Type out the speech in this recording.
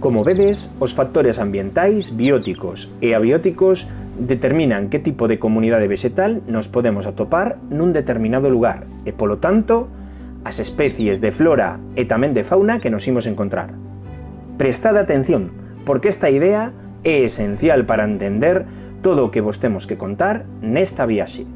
Como vedes, os factores ambientais, bióticos e abióticos determinan que tipo de comunidade vegetal nos podemos atopar nun determinado lugar e, polo tanto, as especies de flora e tamén de fauna que nos imos encontrar. Prestad atención, porque esta idea é esencial para entender todo o que vos temos que contar nesta viaxe.